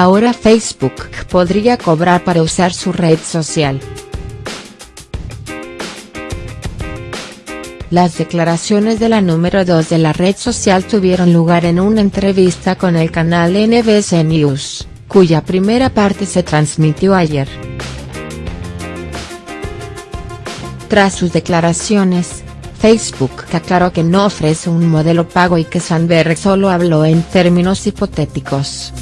ahora Facebook podría cobrar para usar su red social. Las declaraciones de la número 2 de la red social tuvieron lugar en una entrevista con el canal NBC News, cuya primera parte se transmitió ayer. Tras sus declaraciones, Facebook aclaró que no ofrece un modelo pago y que Sandberg solo habló en términos hipotéticos.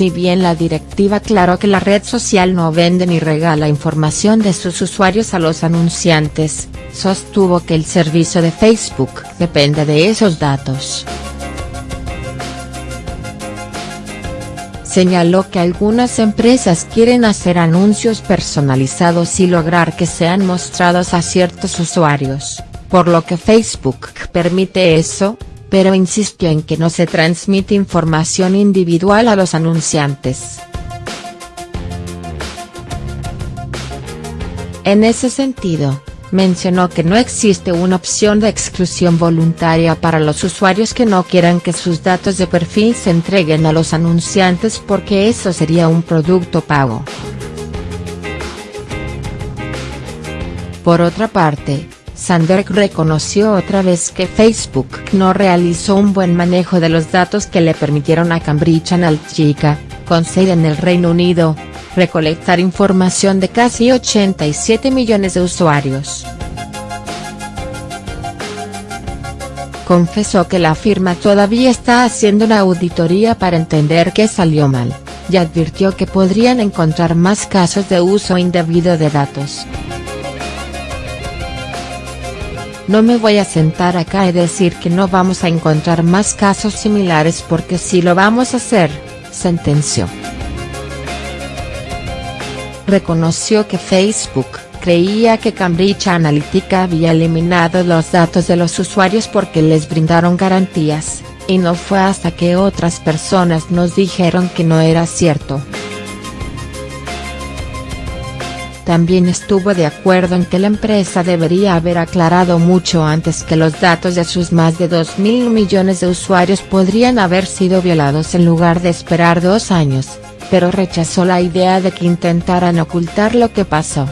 Si bien la directiva aclaró que la red social no vende ni regala información de sus usuarios a los anunciantes, sostuvo que el servicio de Facebook depende de esos datos. Señaló que algunas empresas quieren hacer anuncios personalizados y lograr que sean mostrados a ciertos usuarios, por lo que Facebook permite eso, pero insistió en que no se transmite información individual a los anunciantes. En ese sentido, mencionó que no existe una opción de exclusión voluntaria para los usuarios que no quieran que sus datos de perfil se entreguen a los anunciantes porque eso sería un producto pago. Por otra parte, Sandberg reconoció otra vez que Facebook no realizó un buen manejo de los datos que le permitieron a Cambridge Analytica, con sede en el Reino Unido, recolectar información de casi 87 millones de usuarios. Confesó que la firma todavía está haciendo una auditoría para entender qué salió mal, y advirtió que podrían encontrar más casos de uso indebido de datos. No me voy a sentar acá y decir que no vamos a encontrar más casos similares porque sí lo vamos a hacer, sentenció. Reconoció que Facebook creía que Cambridge Analytica había eliminado los datos de los usuarios porque les brindaron garantías, y no fue hasta que otras personas nos dijeron que no era cierto. También estuvo de acuerdo en que la empresa debería haber aclarado mucho antes que los datos de sus más de 2.000 millones de usuarios podrían haber sido violados en lugar de esperar dos años, pero rechazó la idea de que intentaran ocultar lo que pasó.